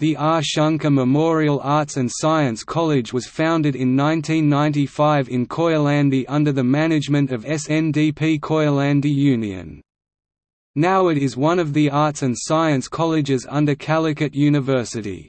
The R. Shankar Memorial Arts and Science College was founded in 1995 in Koyilandy under the management of SNDP Koyilandy Union. Now it is one of the arts and science colleges under Calicut University.